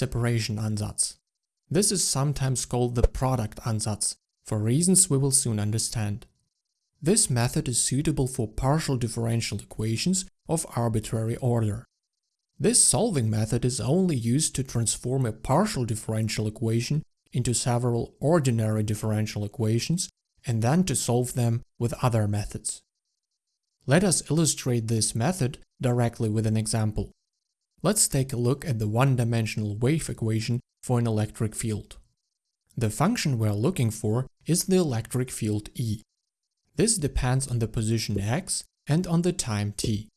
separation ansatz. This is sometimes called the product ansatz, for reasons we will soon understand. This method is suitable for partial differential equations of arbitrary order. This solving method is only used to transform a partial differential equation into several ordinary differential equations and then to solve them with other methods. Let us illustrate this method directly with an example. Let's take a look at the one-dimensional wave equation for an electric field. The function we're looking for is the electric field E. This depends on the position x and on the time t.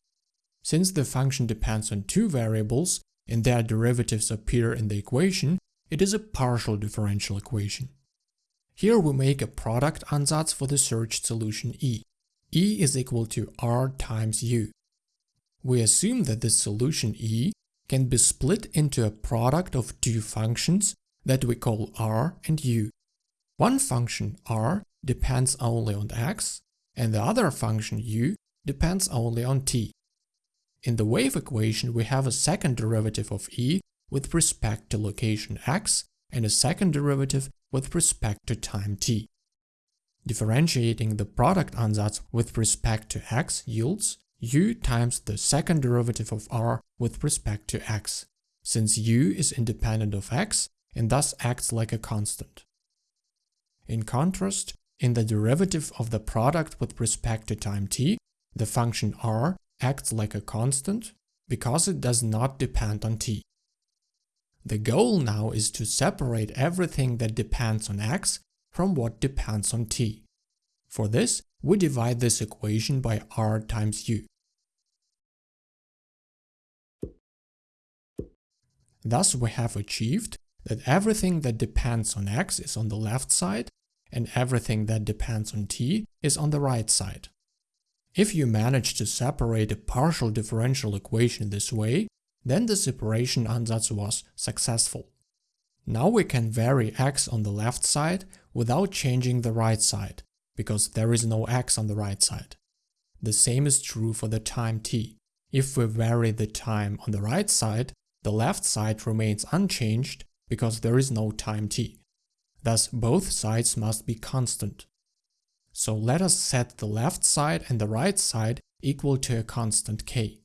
Since the function depends on two variables and their derivatives appear in the equation, it is a partial differential equation. Here we make a product ansatz for the searched solution E. E is equal to R times U. We assume that this solution E can be split into a product of two functions that we call R and U. One function R depends only on x, and the other function u depends only on t. In the wave equation we have a second derivative of e with respect to location x and a second derivative with respect to time t. Differentiating the product ansatz with respect to x yields u times the second derivative of r with respect to x, since u is independent of x and thus acts like a constant. In contrast, in the derivative of the product with respect to time t, the function r acts like a constant because it does not depend on t. The goal now is to separate everything that depends on x from what depends on t. For this, we divide this equation by r times u. Thus we have achieved that everything that depends on x is on the left side and everything that depends on t is on the right side. If you manage to separate a partial differential equation this way, then the separation ansatz was successful. Now we can vary x on the left side without changing the right side, because there is no x on the right side. The same is true for the time t. If we vary the time on the right side, the left side remains unchanged because there is no time t. Thus both sides must be constant. So let us set the left side and the right side equal to a constant k.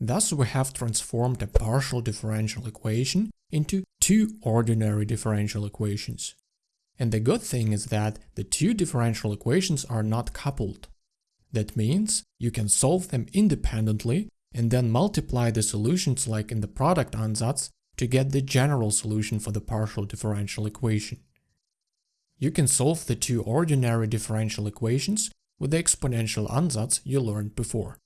Thus we have transformed a partial differential equation into two ordinary differential equations. And the good thing is that the two differential equations are not coupled. That means you can solve them independently and then multiply the solutions like in the product ansatz to get the general solution for the partial differential equation. You can solve the two ordinary differential equations with the exponential ansatz you learned before.